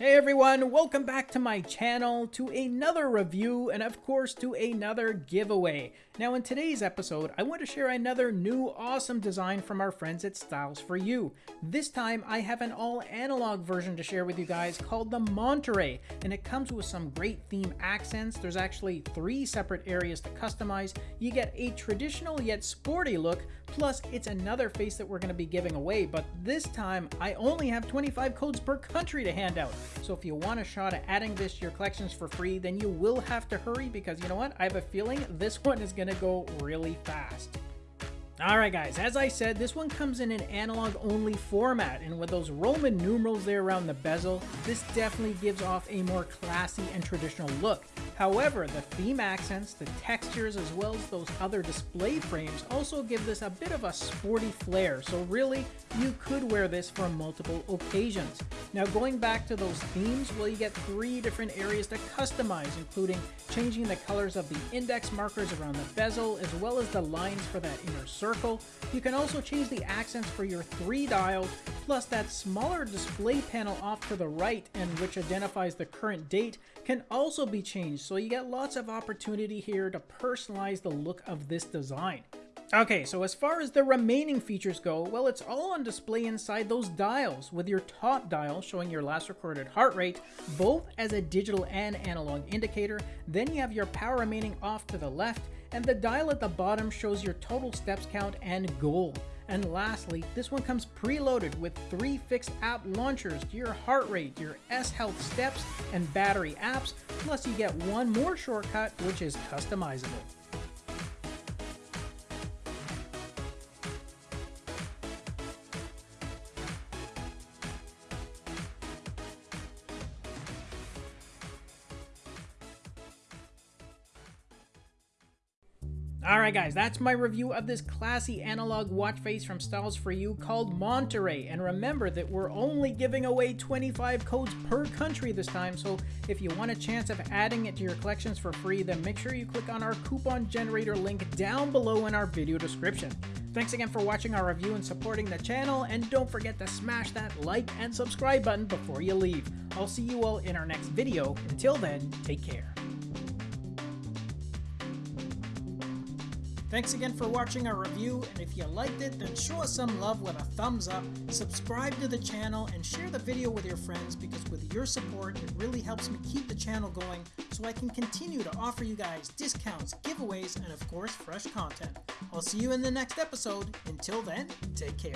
Hey everyone, welcome back to my channel, to another review, and of course to another giveaway. Now in today's episode, I want to share another new awesome design from our friends at Styles for You. This time I have an all analog version to share with you guys called the Monterey, and it comes with some great theme accents. There's actually three separate areas to customize. You get a traditional yet sporty look, plus it's another face that we're going to be giving away, but this time I only have 25 codes per country to hand out. So if you want a shot at adding this to your collections for free, then you will have to hurry because you know what? I have a feeling this one is going to go really fast. Alright guys, as I said, this one comes in an analog only format, and with those Roman numerals there around the bezel, this definitely gives off a more classy and traditional look. However, the theme accents, the textures, as well as those other display frames also give this a bit of a sporty flair, so really, you could wear this for multiple occasions. Now going back to those themes, well you get three different areas to customize, including changing the colors of the index markers around the bezel, as well as the lines for that inner circle. You can also change the accents for your three dials, plus that smaller display panel off to the right and which identifies the current date can also be changed so you get lots of opportunity here to personalize the look of this design. Okay, so as far as the remaining features go, well, it's all on display inside those dials, with your top dial showing your last recorded heart rate, both as a digital and analog indicator. Then you have your power remaining off to the left, and the dial at the bottom shows your total steps count and goal. And lastly, this one comes preloaded with three fixed app launchers your heart rate, your S Health steps, and battery apps, plus you get one more shortcut which is customizable. Alright guys, that's my review of this classy analog watch face from Styles For You called Monterey. And remember that we're only giving away 25 codes per country this time, so if you want a chance of adding it to your collections for free, then make sure you click on our coupon generator link down below in our video description. Thanks again for watching our review and supporting the channel, and don't forget to smash that like and subscribe button before you leave. I'll see you all in our next video. Until then, take care. Thanks again for watching our review, and if you liked it, then show us some love with a thumbs up, subscribe to the channel, and share the video with your friends because with your support, it really helps me keep the channel going so I can continue to offer you guys discounts, giveaways, and of course, fresh content. I'll see you in the next episode. Until then, take care.